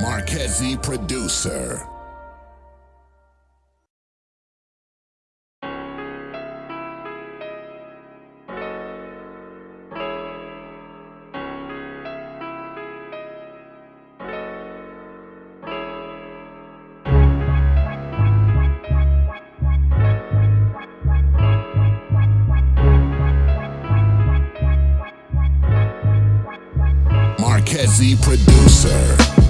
Marquezzi producer. Marquezzi producer.